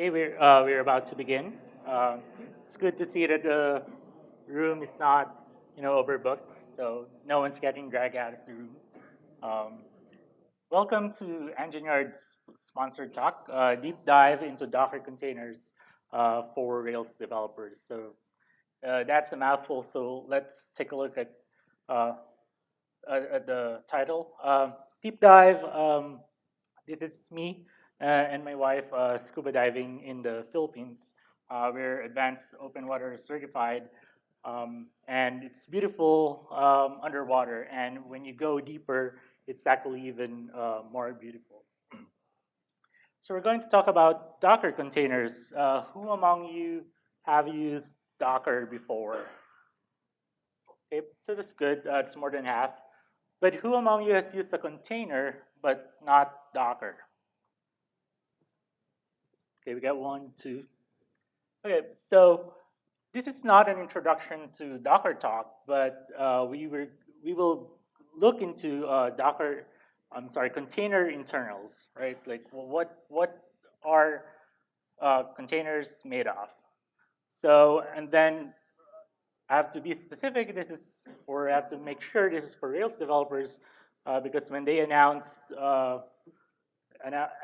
Okay, we're, uh, we're about to begin. Uh, it's good to see that the room is not, you know, overbooked, so no one's getting dragged out of the room. Um, welcome to Engine Yard's sponsored talk, uh, deep dive into Docker containers uh, for Rails developers. So uh, that's a mouthful, so let's take a look at, uh, at, the title. Deep dive, um, this is me. Uh, and my wife uh, scuba diving in the Philippines. Uh, we're advanced open water certified, um, and it's beautiful um, underwater. And when you go deeper, it's actually even more beautiful. So we're going to talk about Docker containers. Uh, who among you have used Docker before? Okay, so that's good, uh, it's more than half. But who among you has used a container but not Docker? Okay, we got one, two. Okay, so this is not an introduction to Docker talk, but uh, we were we will look into uh, Docker. I'm sorry, container internals, right? Like what what are uh, containers made of? So and then I have to be specific. This is or I have to make sure this is for Rails developers uh, because when they announced uh,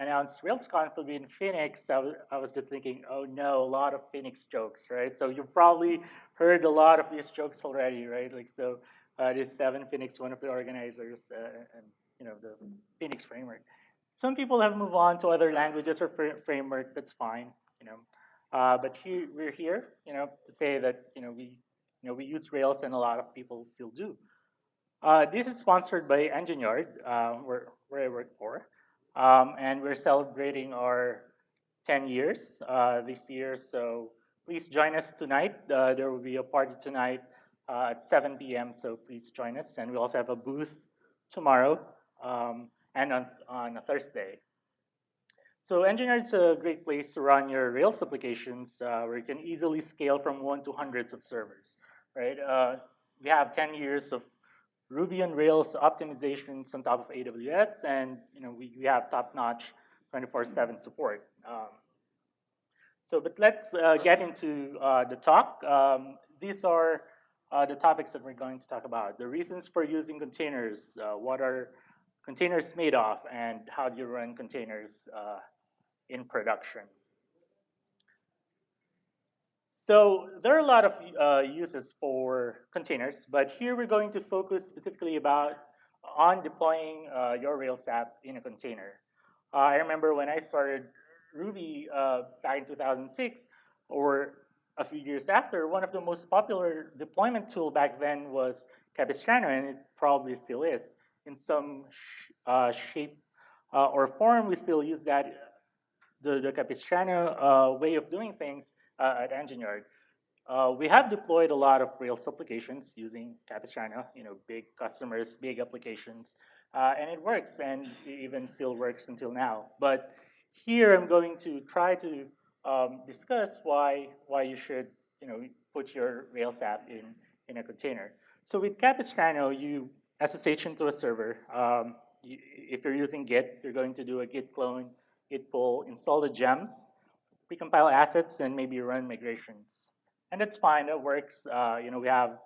announced RailsConf will be in Phoenix, I was, I was just thinking, oh no, a lot of Phoenix jokes, right? So you've probably heard a lot of these jokes already, right? Like so, uh, this is Evan Phoenix, one of the organizers, uh, and you know the Phoenix framework. Some people have moved on to other languages or fr framework. That's fine, you know. Uh, but we're here, you know, to say that you know we, you know, we use Rails, and a lot of people still do. Uh, this is sponsored by Engine Yard, uh, where, where I work for. Um, and we're celebrating our 10 years uh, this year, so please join us tonight. Uh, there will be a party tonight uh, at 7 p.m., so please join us. And we also have a booth tomorrow um, and on, on a Thursday. So Engine Yard is a great place to run your Rails applications uh, where you can easily scale from one to hundreds of servers, right? Uh, we have 10 years of Ruby on Rails optimizations on top of AWS, and you know we, we have top-notch 24/7 support. Um, so, but let's uh, get into uh, the talk. Um, these are uh, the topics that we're going to talk about. The reasons for using containers, uh, what are containers made of, and how do you run containers uh, in production. So there are a lot of uh, uses for containers, but here we're going to focus specifically about on deploying uh, your Rails app in a container. Uh, I remember when I started Ruby uh, back in 2006, or a few years after, one of the most popular deployment tool back then was Capistrano, and it probably still is. In some sh uh, shape uh, or form, we still use that, the, the Capistrano way of doing things, uh, at Engine Yard. Uh, we have deployed a lot of Rails applications using Capistrano, you know, big customers, big applications, uh, and it works, and it even still works until now. But here I'm going to try to um, discuss why why you should, you know, put your Rails app in in a container. So with Capistrano, you SSH into a server. Um, you, if you're using Git, you're going to do a git clone, git pull, install the gems, precompile assets and maybe run migrations. And that's fine, it works. Uh, you know, we have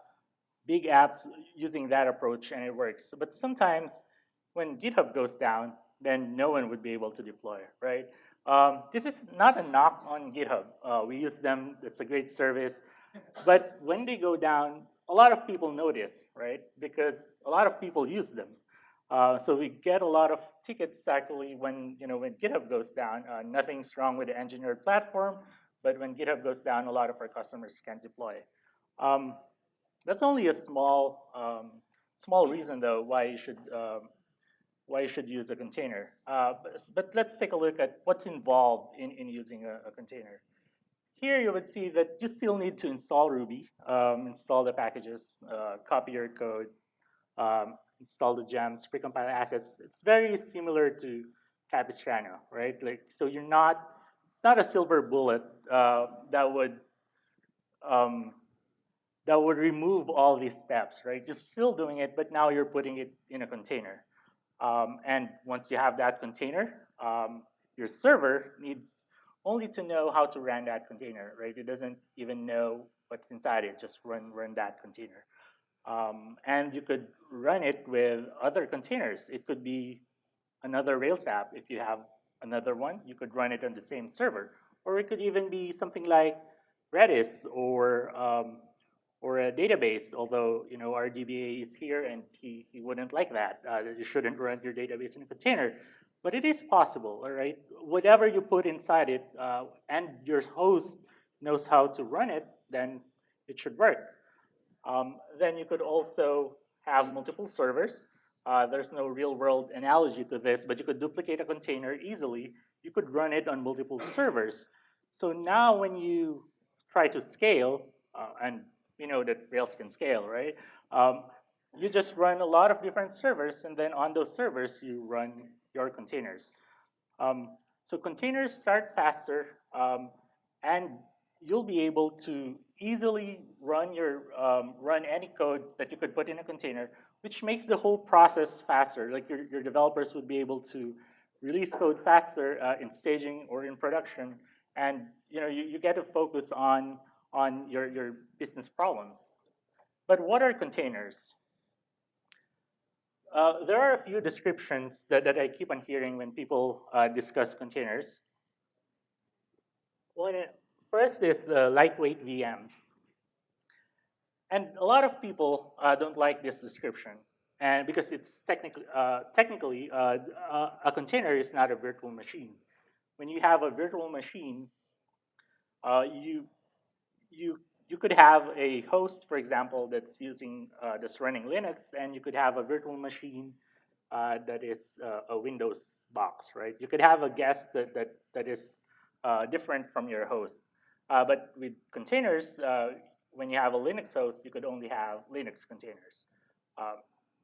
big apps using that approach and it works. But sometimes when GitHub goes down, then no one would be able to deploy, right? Um, this is not a knock on GitHub. Uh, we use them, it's a great service. But when they go down, a lot of people notice, right? Because a lot of people use them. Uh, so we get a lot of tickets actually when you know when GitHub goes down. Uh, nothing's wrong with the Engine Yard platform, but when GitHub goes down, a lot of our customers can't deploy. Um, that's only a small um, small reason though why you should um, why you should use a container. Uh, but, but, let's take a look at what's involved in, in using a, a, container. Here you would see that you still need to install Ruby, um, install the packages, uh, copy your code, um, install the gems, precompile assets. It's very similar to Capistrano, right? Like, so you're not, it's not a silver bullet uh, that would um, that would remove all these steps, right? You're still doing it, but now you're putting it in a container. Um, and once you have that container, um, your server needs only to know how to run that container, right? It doesn't even know what's inside it, just run, run that container. Um, and you could run it with other containers. It could be another Rails app. If you have another one, you could run it on the same server. Or it could even be something like Redis or um, or a database, although you know our DBA is here and he, he wouldn't like that. Uh, you shouldn't run your database in a container. But it is possible, all right? Whatever you put inside it uh, and your host knows how to run it, then it should work. Um, then you could also have multiple servers. Uh, there's no real world analogy to this, but you could duplicate a container easily. You could run it on multiple servers. So now when you try to scale, uh, and we know that Rails can scale, right? Um, you just run a lot of different servers, and then on those servers, you run your containers. Um, so containers start faster, um, and you'll be able to easily run your um, run any code that you could put in a container, which makes the whole process faster. Like your, your developers would be able to release code faster uh, in staging or in production, and you know you, you get to focus on on your, your business problems. But what are containers? Uh, there are a few descriptions that, that I keep on hearing when people uh, discuss containers. One, first is uh, lightweight VMs. And a lot of people uh, don't like this description. And because it's technically, uh, technically uh, a container is not a virtual machine. When you have a virtual machine, you you you could have a host, for example, that's using uh, that's running Linux, and you could have a virtual machine uh, that is uh, a Windows box, right? You could have a guest that that that is uh, different from your host. Uh, but with containers, uh, when you have a Linux host, you could only have Linux containers. Um,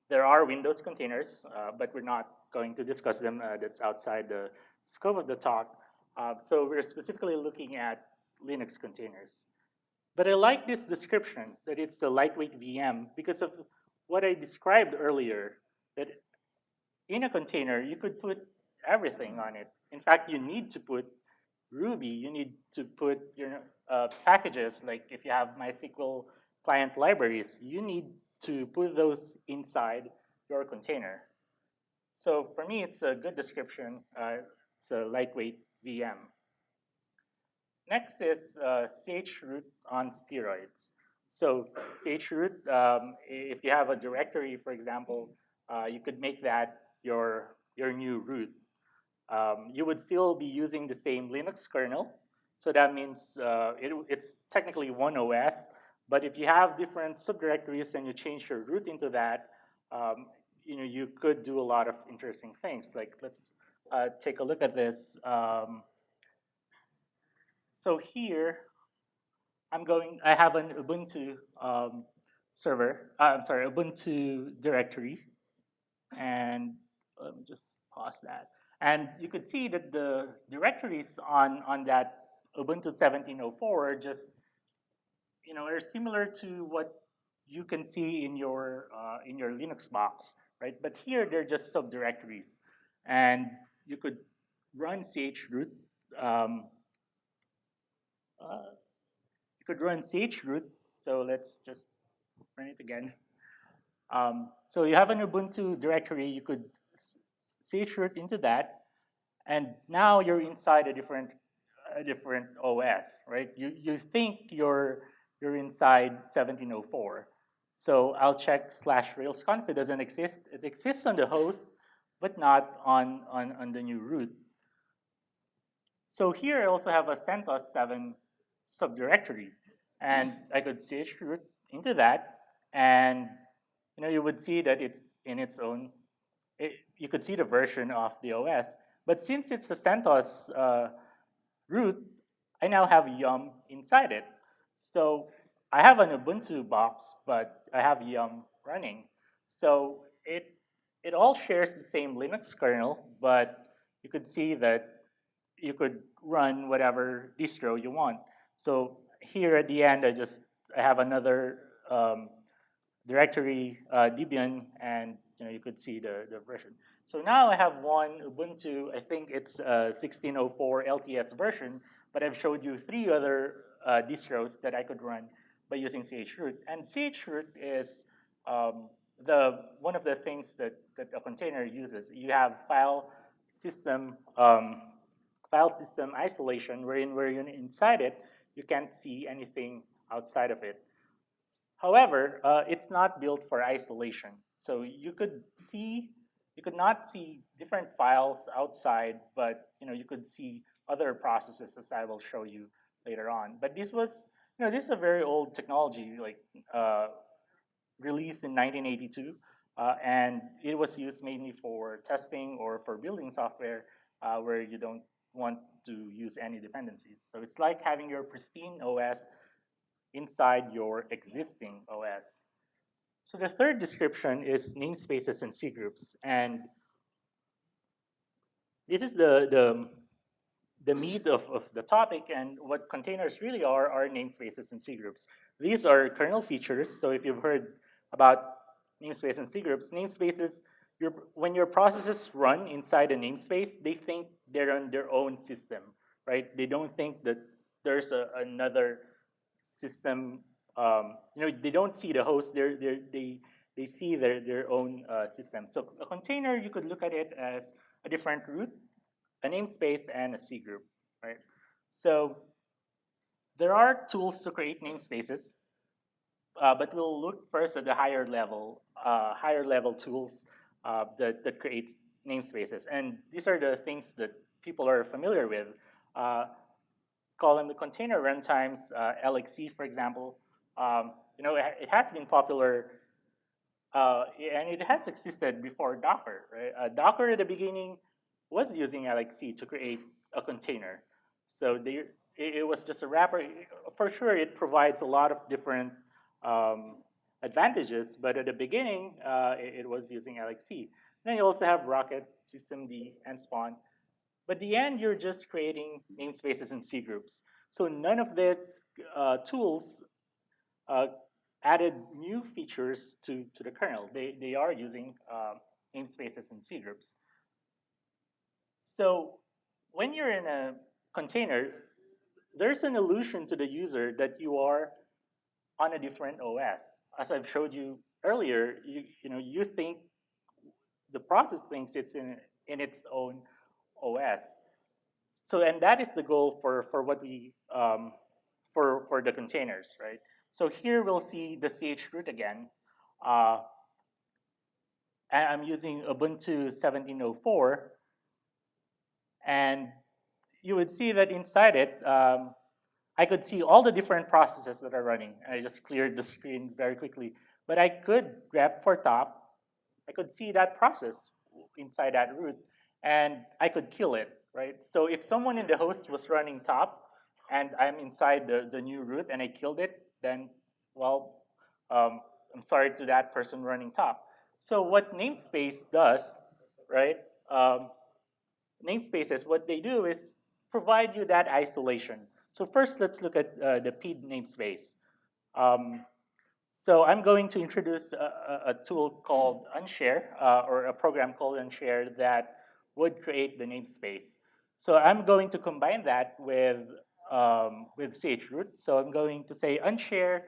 there are Windows containers, but we're not going to discuss them. that's outside the scope of the talk. so we're specifically looking at Linux containers. But I like this description that it's a lightweight VM because of what I described earlier, that in a container, you could put everything on it. In fact, you need to put Ruby, you need to put your uh, packages, like if you have MySQL client libraries, you need to put those inside your container. So for me, it's a good description. Uh, it's a lightweight VM. Next is uh, chroot on steroids. So chroot, um, if you have a directory, for example, uh, you could make that your, your new root. Um, you would still be using the same Linux kernel. So that means uh, it, it's technically one OS. But if you have different subdirectories and you change your root into that, um, you know, you could do a lot of interesting things. Like let's uh, take a look at this. Um, so here, I'm going, I have an Ubuntu um, server, uh, I'm sorry, Ubuntu directory. And let me just pause that. And you could see that the directories on, on that Ubuntu 1704 are just, you know, are similar to what you can see in your, uh, in your Linux box, right? But here they're just subdirectories. And you could run chroot um, uh, you could run chroot. So let's just run it again. Um, so you have an Ubuntu directory. You could chroot into that, and now you're inside a different a different OS, right? You you think you're you're inside 1704. So I'll check slash railsconf. It doesn't exist. It exists on the host, but not on, on, on the new root. So here I also have a CentOS 7 subdirectory. And I could chroot into that, and you know you would see that it's in its own. It, you could see the version of the OS, but since it's the CentOS uh, root, I now have Yum inside it. So I have an Ubuntu box, but I have Yum running. So it it all shares the same Linux kernel, but you could see that you could run whatever distro you want. So here at the end, I just I have another um, directory uh, Debian, and you know you could see the, the version. So now I have one Ubuntu, I think it's a 1604 LTS version, but I've showed you three other uh, distros that I could run by using chroot. And chroot is um, the one of the things that, that a container uses. You have file system um, file system isolation, wherein where you're inside it, you can't see anything outside of it. However, uh, it's not built for isolation. So you could see, you could not see different files outside, but you know you could see other processes as I will show you later on. But this was, you know, this is a very old technology, like uh, released in 1982, uh, and it was used mainly for testing or for building software uh, where you don't want to use any dependencies. So it's like having your pristine OS inside your existing OS. So the third description is namespaces and cgroups. And this is the, the, the meat of, of the topic and what containers really are are namespaces and cgroups. These are kernel features. So if you've heard about namespace and cgroups, namespaces, your, when your processes run inside a namespace, they think they're on their own system, right? They don't think that there's a, another system, um, you know, they don't see the host, they're, they're, they, they see their, their own uh, system. So a container, you could look at it as a different root, a namespace, and a C group, right? So there are tools to create namespaces, uh, but we'll look first at the higher level, uh, higher level tools uh, that, that create namespaces. And these are the things that people are familiar with. Call them the container runtimes, uh, LXC, for example. Um, you know, it, it, has been popular, uh, and it has existed before Docker, right? Uh, Docker at the beginning was using LXC to create a container. So they, it, it, was just a wrapper. For sure, it provides a lot of different um, advantages, but at the beginning, uh, it, it, was using LXC. Then you also have Rocket, Systemd, and Spawn. But the end, you're just creating namespaces and C groups. So none of these uh, tools uh, added new features to, to the kernel. They, they are using uh, namespaces and C groups. So when you're in a container, there's an illusion to the user that you are on a different OS. As I've showed you earlier, you, you, know, you think the process thinks it's in, in its own OS. So, and that is the goal for, for what we, um, for, for the containers, right? So here we'll see the chroot again. Uh, and I'm using Ubuntu 1704. And you would see that inside it, um, I could see all the different processes that are running. I just cleared the screen very quickly. But I could grep for top. I could see that process inside that root and I could kill it, right? So if someone in the host was running top and I'm inside the, the new root and I killed it, then, well, um, I'm sorry to that person running top. So what namespace does, right? Um, namespaces, what they do is provide you that isolation. So first, let's look at uh, the PID namespace. Um, so I'm going to introduce a, a tool called Unshare, uh, or a program called Unshare that would create the namespace. So I'm going to combine that with, um, with chroot. So I'm going to say unshare,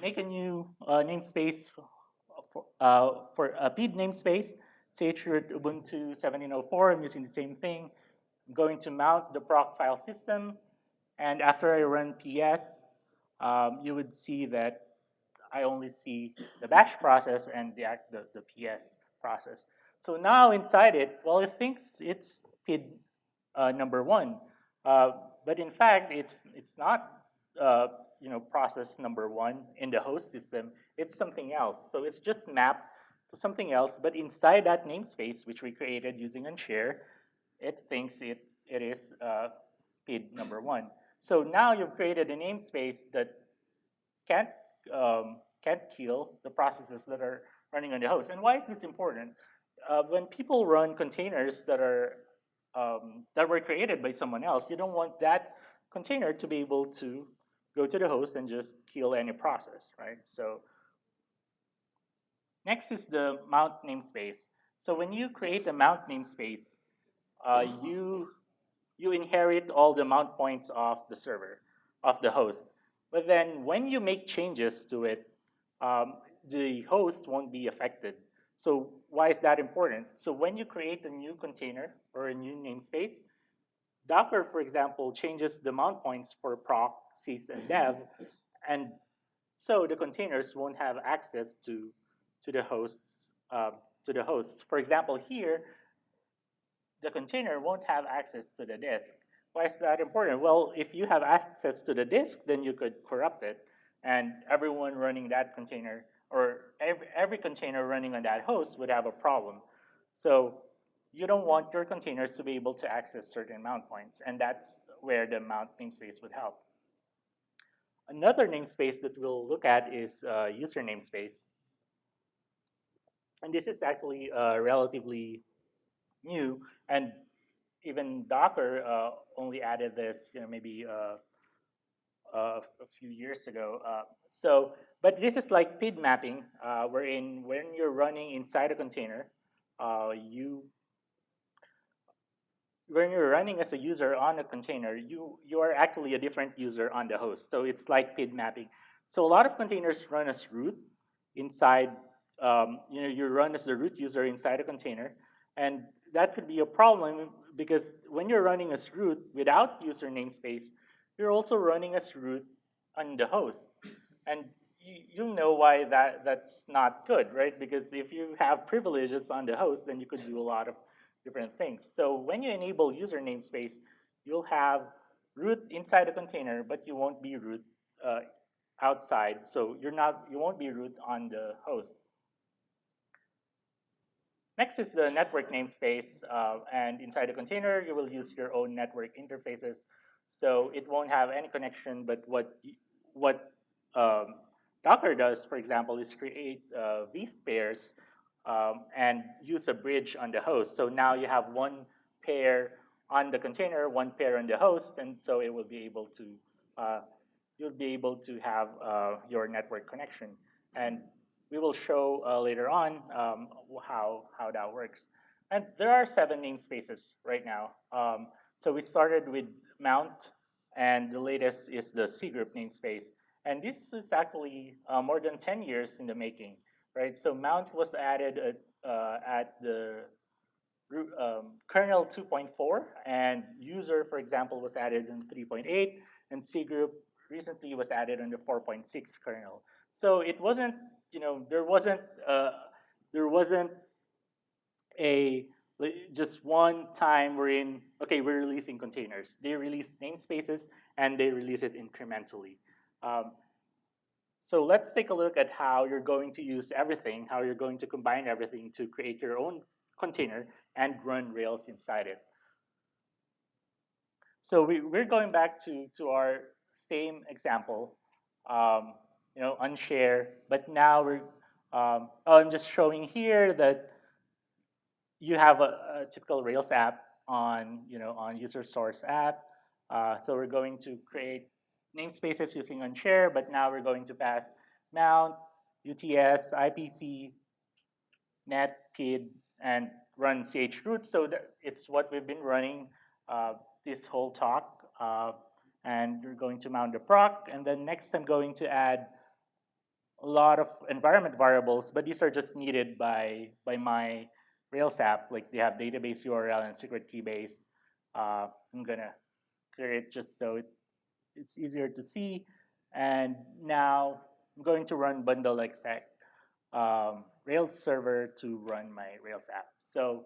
make a new uh, namespace for, uh, for a PID namespace, chroot Ubuntu 1704, I'm using the same thing. I'm going to mount the proc file system, and after I run ps, um, you would see that I only see the bash process and the, the, the ps process. So now inside it, well, it thinks it's PID uh, number one, uh, but in fact, it's it's not uh, you know process number one in the host system. It's something else. So it's just mapped to something else, but inside that namespace, which we created using unshare, it thinks it it is uh, PID number one. So now you've created a namespace that can't um, can't kill the processes that are running on the host. And why is this important? Uh, when people run containers that are um, that were created by someone else, you don't want that container to be able to go to the host and just kill any process, right? So next is the mount namespace. So when you create a mount namespace, uh, you you inherit all the mount points of the server, of the host. But then when you make changes to it, um, the host won't be affected. So why is that important? So when you create a new container or a new namespace, Docker, for example, changes the mount points for proc, sys, and dev, and so the containers won't have access to, to the hosts. Uh, to the hosts. For example, here, the container won't have access to the disk. Why is that important? Well, if you have access to the disk, then you could corrupt it, and everyone running that container, or every, every container running on that host would have a problem. So you don't want your containers to be able to access certain mount points, and that's where the mount namespace would help. Another namespace that we'll look at is uh, user namespace. And this is actually uh, relatively new, and even Docker uh, only added this, you know, maybe uh, uh, a few years ago. Uh, so, but this is like PID mapping, wherein when you're running inside a container, you when you're running as a user on a container, you, you are actually a different user on the host. So it's like PID mapping. So a lot of containers run as root inside, um, you know, you run as the root user inside a container. And that could be a problem because when you're running as root without user namespace, you're also running as root on the host. And you, know why that, that's not good, right? Because if you have privileges on the host, then you could do a lot of different things. So when you enable user namespace, you'll have root inside a container, but you won't be root uh, outside. So you're not, you won't be root on the host. Next is the network namespace, uh, and inside the container, you will use your own network interfaces. So it won't have any connection, but what, what um, Docker does, for example, is create uh, pairs um, and use a bridge on the host. So now you have one pair on the container, one pair on the host, and so it will be able to, uh, you'll be able to have uh, your network connection. And we will show uh, later on um, how, how that works. And there are seven namespaces right now. Um, so we started with mount, and the latest is the cgroup namespace. And this is actually uh, more than 10 years in the making right? So mount was added at, uh, at the um, kernel 2.4, and user, for example, was added in 3.8, and cgroup recently was added in the 4.6 kernel. So it wasn't, you know, there wasn't, uh, there wasn't a just one time we're in, okay, we're releasing containers. They release namespaces and they release it incrementally. Um, so let's take a look at how you're going to use everything, how you're going to combine everything to create your own container and run Rails inside it. So we, we're going back to, to our same example, um, you know, unshare, but now we're, um, oh, I'm just showing here that you have a, a, typical Rails app on, you know, on user source app. Uh, so we're going to create namespaces using unshare, but now we're going to pass mount, UTS, IPC, net, PID, and run chroot. So it's what we've been running uh, this whole talk. Uh, and we're going to mount the proc. And then next I'm going to add a lot of environment variables, but these are just needed by, by my Rails app. Like they have database URL and secret key base. Uh, I'm gonna clear it just so it it's easier to see. And now I'm going to run bundle exec um, Rails server to run my Rails app. So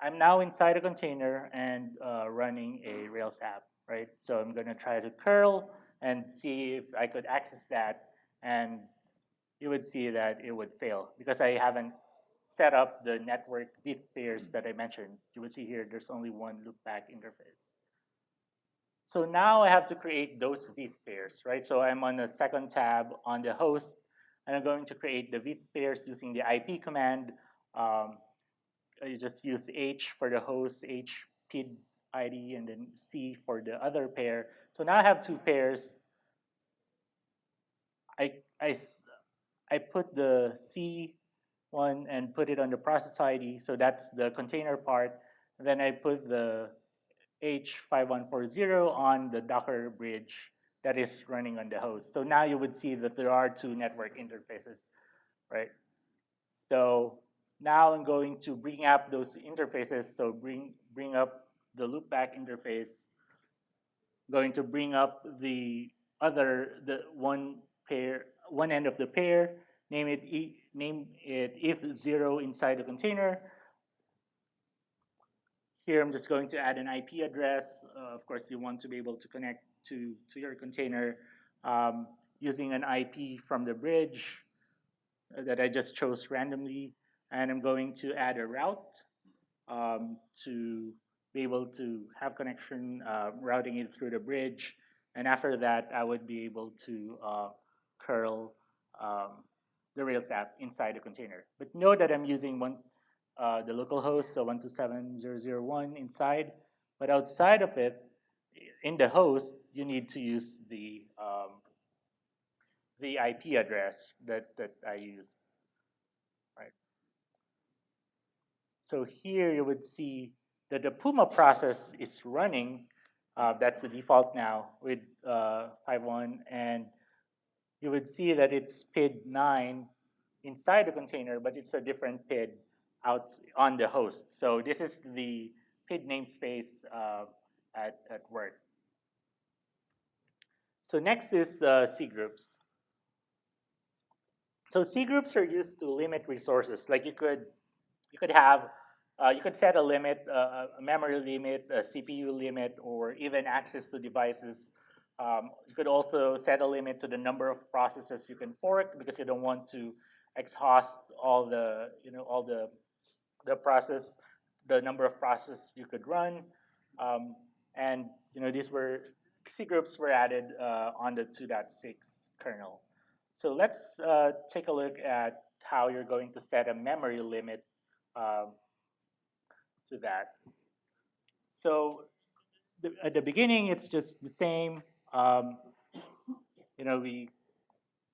I'm now inside a container and uh, running a Rails app, right? So I'm to try to curl and see if I could access that. And you would see that it would fail because I haven't set up the network veth pairs that I mentioned. You will see here there's only one loopback interface. So now I have to create those veth pairs, right? So I'm on the second tab on the host, and I'm going to create the veth pairs using the IP command. Um, I just use H for the host, H PID ID, and then C for the other pair. So now I have two pairs. I, I, I put the C1 one and put it on the process ID. So that's the container part. then I put the H5140 on the Docker bridge that is running on the host. So now you would see that there are two network interfaces, right? So now I'm going to bring up those interfaces. So bring, bring up the loopback interface, going to bring up the other, the one pair, one end of the pair, name it, e, name it if zero inside the container. Here I'm just going to add an IP address. Uh, of course, you want to be able to connect to, to your container um, using an IP from the bridge that I just chose randomly. And I'm going to add a route um, to be able to have connection, uh, routing it through the bridge. And after that, I would be able to uh, curl um, the Rails app inside the container. But note that I'm using one, uh, the local host, so 127.0.0.1 inside. But outside of it, in the host, you need to use the um, the IP address that, that I use. Right. So here you would see that the Puma process is running. Uh, that's the default now with uh, 5.1. And you would see that it's PID 9 inside the container, but it's a different PID out on the host. So this is the PID namespace uh, at, at work. So next is uh, C groups. So C groups are used to limit resources. Like you could, you could have, uh, you could set a limit, uh, a memory limit, a CPU limit, or even access to devices. Um, you could also set a limit to the number of processes you can fork because you don't want to exhaust all the, you know, all the, the process, the number of processes you could run. Um, and, you know, these were, C groups were added uh, on the 2.6 kernel. So let's uh, take a look at how you're going to set a memory limit um, to that. So the, at the beginning, it's just the same. Um, you know, we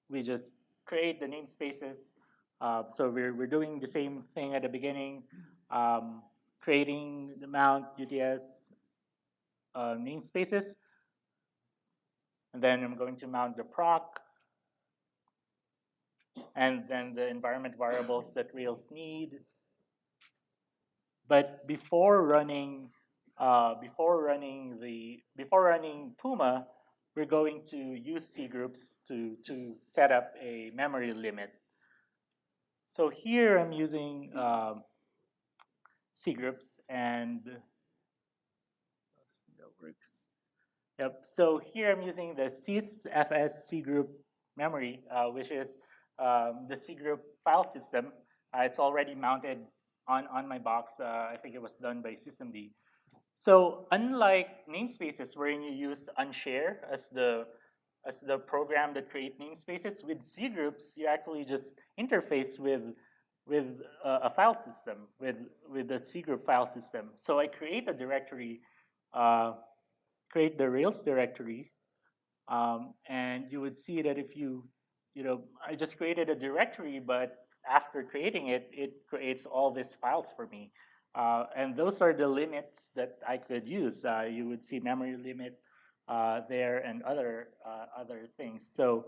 we just create the namespaces. Uh, so we're, we're doing the same thing at the beginning, um, creating the mount UTS uh, namespaces. And then I'm going to mount the proc, and then the environment variables that Rails need. But before running, uh, before running the, before running Puma, we're going to use C groups to, to set up a memory limit. So here I'm using um, C groups and that works. Yep. So here I'm using the sysfs C group memory, uh, which is um, the C group file system. Uh, it's already mounted on, on my box. Uh, I think it was done by systemd. So unlike namespaces wherein you use unshare as the as the program that create namespaces, with C groups you actually just interface with with uh, a file system, with with the C group file system. So I create a directory, uh, create the Rails directory, um, and you would see that if you, you know, I just created a directory, but after creating it, it creates all these files for me. Uh, and those are the limits that I could use. Uh, you would see memory limit uh, there and other, uh, other things. So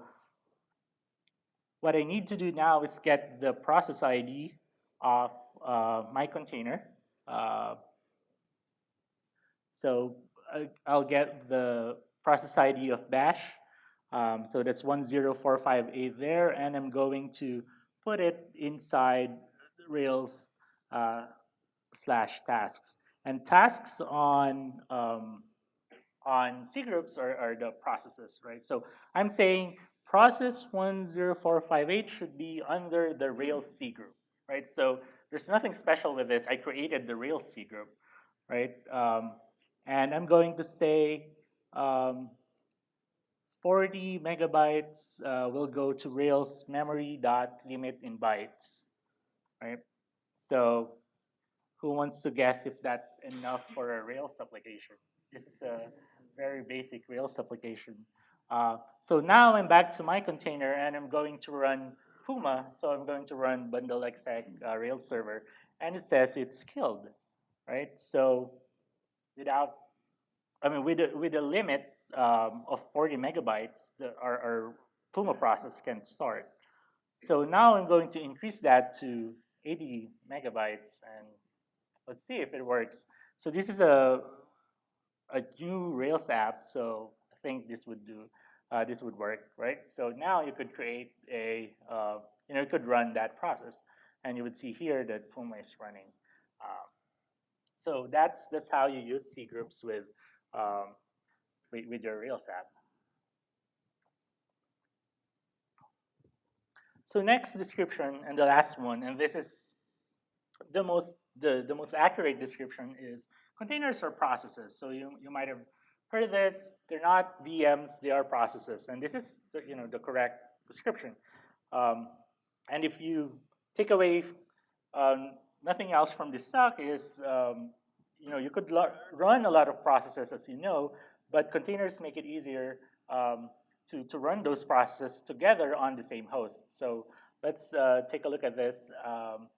what I need to do now is get the process ID of uh, my container. Uh, so I'll get the process ID of bash. Um, so that's 10458 there, and I'm going to put it inside Rails slash tasks. And tasks on um, on C groups are, are the processes, right? So I'm saying process 10458 should be under the Rails C group, right? So there's nothing special with this. I created the Rails C group, right? Um, and I'm going to say um, 40 megabytes uh, will go to Rails memory dot limit in bytes, right? So who wants to guess if that's enough for a Rails application? This is a very basic Rails application. Uh, so now I'm back to my container and I'm going to run Puma, so I'm going to run bundle exec uh, Rails server, and it says it's killed, right? So without, I mean, with a, with a limit um, of 40 megabytes, the, our, our Puma process can start. So now I'm going to increase that to 80 megabytes, and let's see if it works. So this is a, a new Rails app, so I think this would do, uh, this would work, right? So now you could create a, uh, you know, you could run that process, and you would see here that Puma is running. Um, so that's that's how you use C groups with um, with, with your Rails app. So next description and the last one, and this is the most the, the most accurate description is containers are processes. So you, you might have heard of this, they're not VMs, they are processes. And this is the, you know, the correct description. Um, and if you take away um, nothing else from this talk is, um, you know, you could run a lot of processes as you know, but containers make it easier um, to, to run those processes together on the same host. So let's uh, take a look at this um,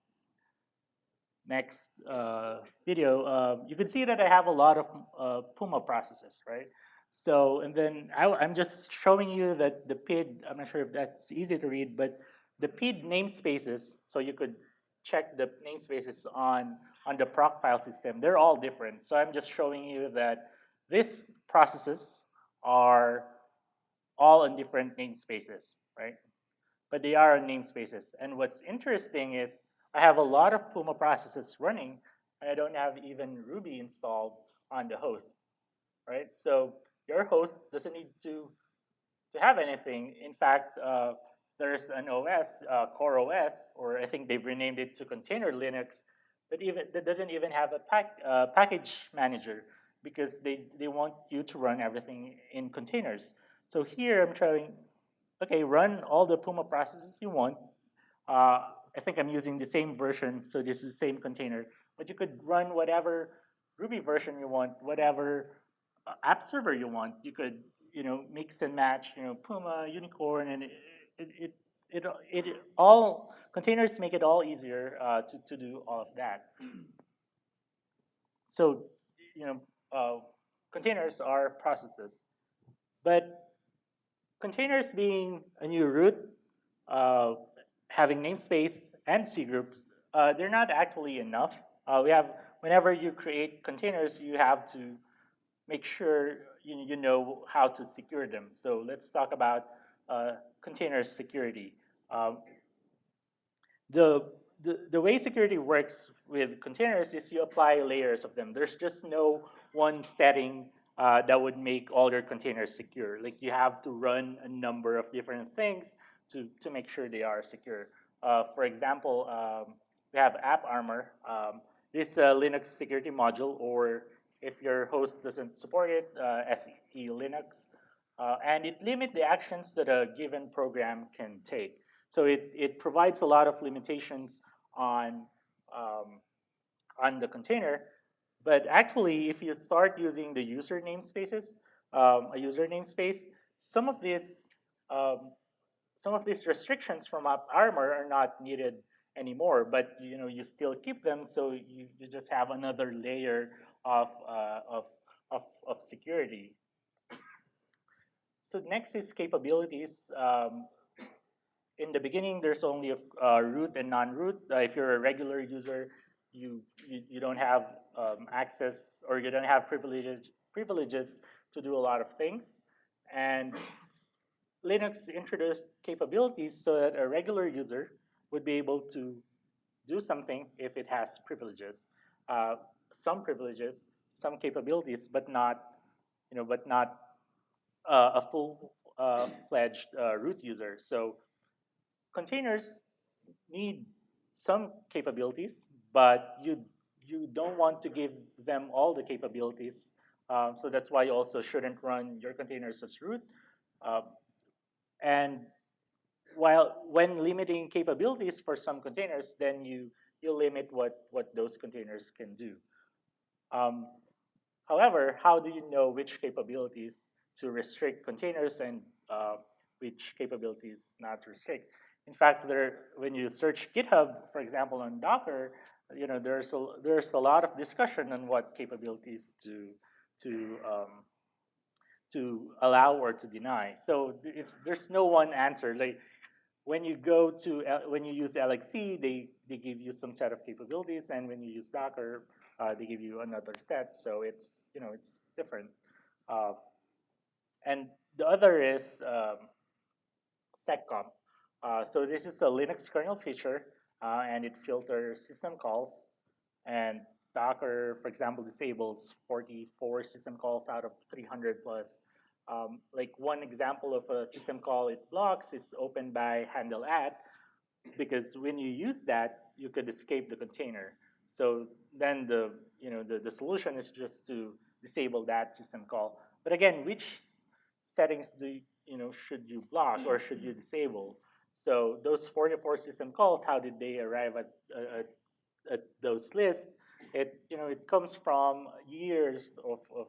next uh, video. Uh, you can see that I have a lot of uh, Puma processes, right? So, and then I, am just showing you that the PID, I'm not sure if that's easy to read, but the PID namespaces, so you could check the namespaces on, on the proc file system, they're all different. So I'm just showing you that these processes are all on different namespaces, right? But they are on namespaces. And what's interesting is I have a lot of Puma processes running, and I don't have even Ruby installed on the host, right? So your host doesn't need to, to have anything. In fact, uh, there's an OS, uh, CoreOS, or I think they've renamed it to Container Linux, that even that doesn't even have a pack, uh, package manager because they, they want you to run everything in containers. So here I'm trying, okay, run all the Puma processes you want. Uh, I think I'm using the same version, so this is the same container. But you could run whatever Ruby version you want, whatever uh, app server you want. You could, you know, mix and match, you know, Puma, Unicorn, and it, it, it, it, all, containers make it all easier uh, to, to do all of that. So, you know, uh, containers are processes. But containers being a new root, uh, having namespace and C groups, uh, they're not actually enough. Uh, we have, whenever you create containers, you have to make sure you, you know how to secure them. So let's talk about uh, container security. Um, the, the, the way security works with containers is you apply layers of them. There's just no one setting uh, that would make all your containers secure. Like you have to run a number of different things to, to make sure they are secure. Uh, for example, um, we have AppArmor. Um, this is a Linux security module, or if your host doesn't support it, uh, SELinux. Uh, and it limits the actions that a given program can take. So it, it provides a lot of limitations on, um, on the container. But actually, if you start using the user namespaces, um, a user namespace, some of these um, some of these restrictions from AppArmor are not needed anymore, but you know you still keep them, so you, you just have another layer of, uh, of, of, of, security. So next is capabilities. Um, in the beginning, there's only a uh, root and non-root. Uh, if you're a regular user, you, you, you don't have um, access or you don't have privileges, privileges to do a lot of things. And Linux introduced capabilities so that a regular user would be able to do something if it has privileges. Uh, some privileges, some capabilities, but not, you know, but not uh, a full-fledged uh, uh, root user. So containers need some capabilities, but you you don't want to give them all the capabilities. Um, so that's why you also shouldn't run your containers as root. Uh, and while when limiting capabilities for some containers, then you, you limit what, what those containers can do. Um, however, how do you know which capabilities to restrict containers and uh, which capabilities not to restrict? in fact, there, when you search GitHub, for example, on Docker, you know, there's a, there's a lot of discussion on what capabilities to, to, um, to allow or to deny. So it's, there's no one answer. Like when you go to, when you use LXC, they, they give you some set of capabilities, and when you use Docker, uh, they give you another set. So it's, you know, it's different. Uh, and the other is um, seccomp. Uh, so this is a Linux kernel feature, uh, and it filters system calls. And Docker, for example, disables 44 system calls out of 300 plus. Um, like one example of a system call it blocks is open_by_handle_at, because when you use that, you could escape the container. So then the you know the, the solution is just to disable that system call. But again, which settings do you, you know should you block or should you disable? So those 44 system calls, how did they arrive at, at, at those lists? It you know it comes from years of, of,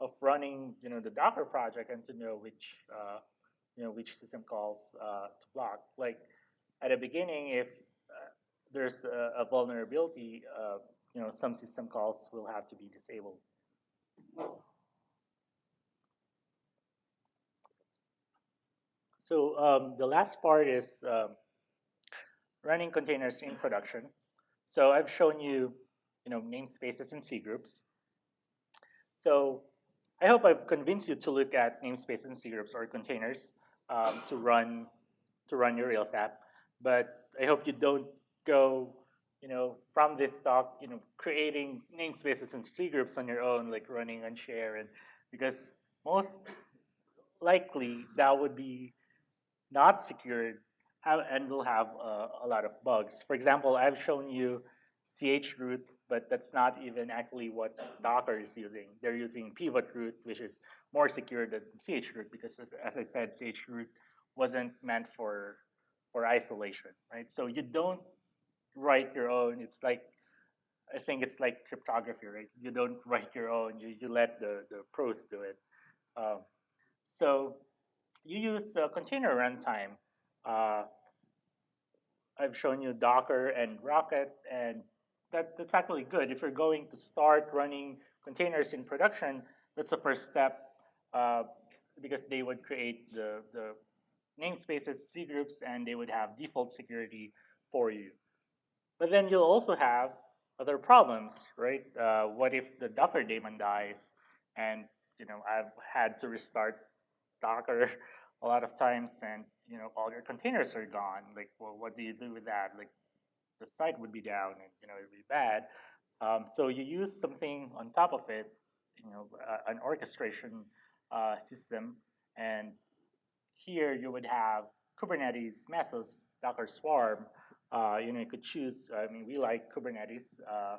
of running you know the Docker project and to know which uh, you know which system calls uh, to block. Like at the beginning, if uh, there's a, a vulnerability, uh, you know some system calls will have to be disabled. So um, the last part is um, running containers in production. So I've shown you, you know, namespaces and C groups. So I hope I've convinced you to look at namespaces and C groups or containers um, to run to run your Rails app. But I hope you don't go, you know, from this talk, you know, creating namespaces and C groups on your own, like running unshare, and because most likely that would be not secured and will have uh, a lot of bugs. For example, I've shown you chroot, but that's not even actually what Docker is using. They're using pivot_root, which is more secure than chroot because as, as I said, chroot wasn't meant for, for isolation, right? So you don't write your own. It's like, I think it's like cryptography, right? You don't write your own. You, you let the, the pros do it. Um, so you use a container runtime. Uh, I've shown you Docker and Rocket, and that, that's actually good. If you're going to start running containers in production, that's the first step uh, because they would create the, the namespaces, C groups, and they would have default security for you. But then you'll also have other problems, right? Uh, what if the Docker daemon dies and you know I've had to restart Docker a lot of times and you know all your containers are gone. Like, well, what do you do with that? Like, the site would be down and you know it'd be bad. Um, so you use something on top of it, you know, uh, an orchestration uh, system, and here you would have Kubernetes, Mesos, Docker Swarm. Uh, you know, you could choose. I mean, we like Kubernetes. Uh,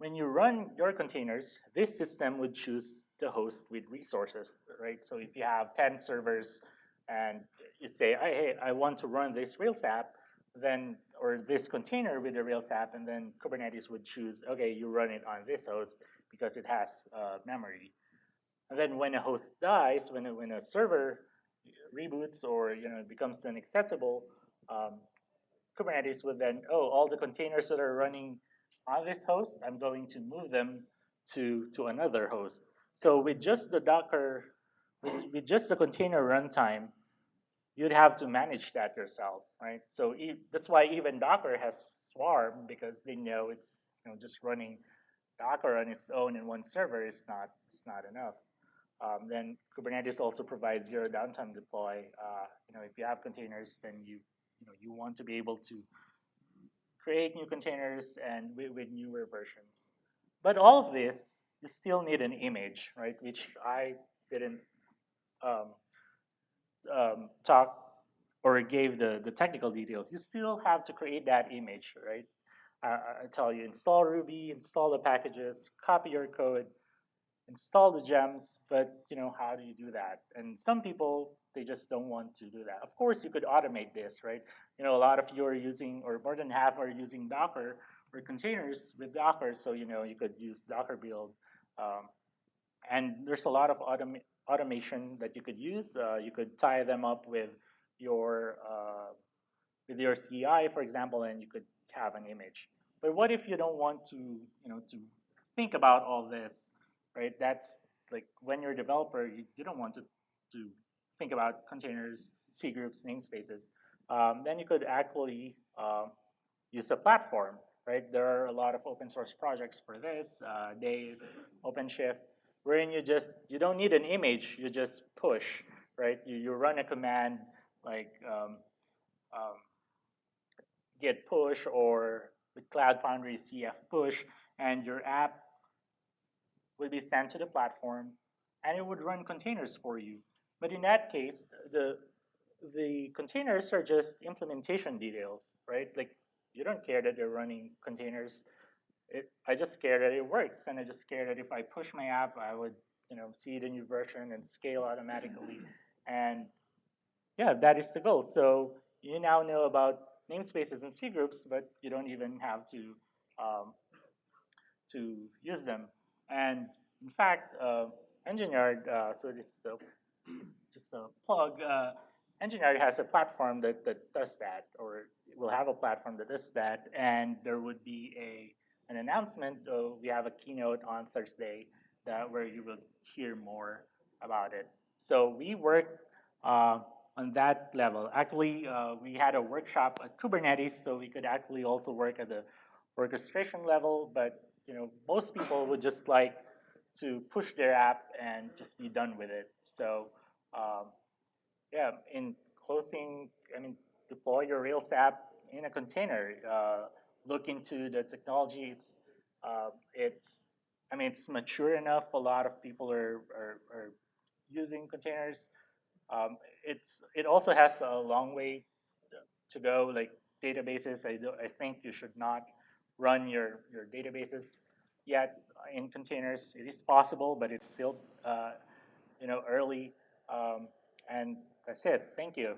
when you run your containers, this system would choose the host with resources, right? So if you have 10 servers and you say, hey, I want to run this Rails app, then, or this container with the Rails app, and then Kubernetes would choose, okay, you run it on this host because it has uh, memory. And then when a host dies, when a, when a server reboots or you know becomes inaccessible, um, Kubernetes would then, oh, all the containers that are running on this host, I'm going to move them to, to another host. So with just the Docker, with, with just the container runtime, you'd have to manage that yourself, right? So e that's why even Docker has Swarm because they know it's you know just running Docker on its own in one server is not is not enough. Um, then Kubernetes also provides zero downtime deploy. Uh, you know, if you have containers, then you you know you want to be able to create new containers and with, with newer versions. But all of this, you still need an image, right? Which I didn't um, um, talk or gave the, the technical details. You still have to create that image, right? I, I tell you, install Ruby, install the packages, copy your code, install the gems, but you know, how do you do that? And some people they just don't want to do that. Of course, you could automate this, right? You know, a lot of you are using, or more than half are using Docker or containers with Docker, so you know you could use Docker build. Um, and there's a lot of autom automation that you could use. Uh, you could tie them up with your uh, with your CI, for example, and you could have an image. But what if you don't want to, you know, to think about all this, right? That's like when you're a developer, you, you don't want to, to think about containers, C groups, namespaces. Um, then you could actually uh, use a platform, right? There are a lot of open source projects for this, uh, Deis, OpenShift, wherein you just, you don't need an image, you just push, right? You, you run a command like um, um, git push or with Cloud Foundry CF push, and your app will be sent to the platform, and it would run containers for you. But in that case, the the containers are just implementation details, right? Like you don't care that they're running containers. It, I just scared that it works, and I just scared that if I push my app, I would you know see the new version and scale automatically. And yeah, that is the goal. So you now know about namespaces and C groups, but you don't even have to um, to use them. And in fact, uh, Engine-Yard, uh, so this is the, just a plug, uh, Engine-Yard has a platform that, that does that, or will have a platform that does that, and there would be a an announcement. Uh, we have a keynote on Thursday that where you will hear more about it. So we work uh, on that level. Actually, uh, we had a workshop at Kubernetes, so we could actually also work at the orchestration level, but you know, most people would just like to push their app and just be done with it. So um, yeah, in closing, I mean, deploy your Rails app in a container. Uh, look into the technology. It's, uh, it's, I mean, it's mature enough. A lot of people are, are, are using containers. Um, it's, it also has a long way to go, like databases. I, I think you should not run your, your databases yet in containers. It is possible, but it's still, uh, you know, early. Um, and that's it. Thank you.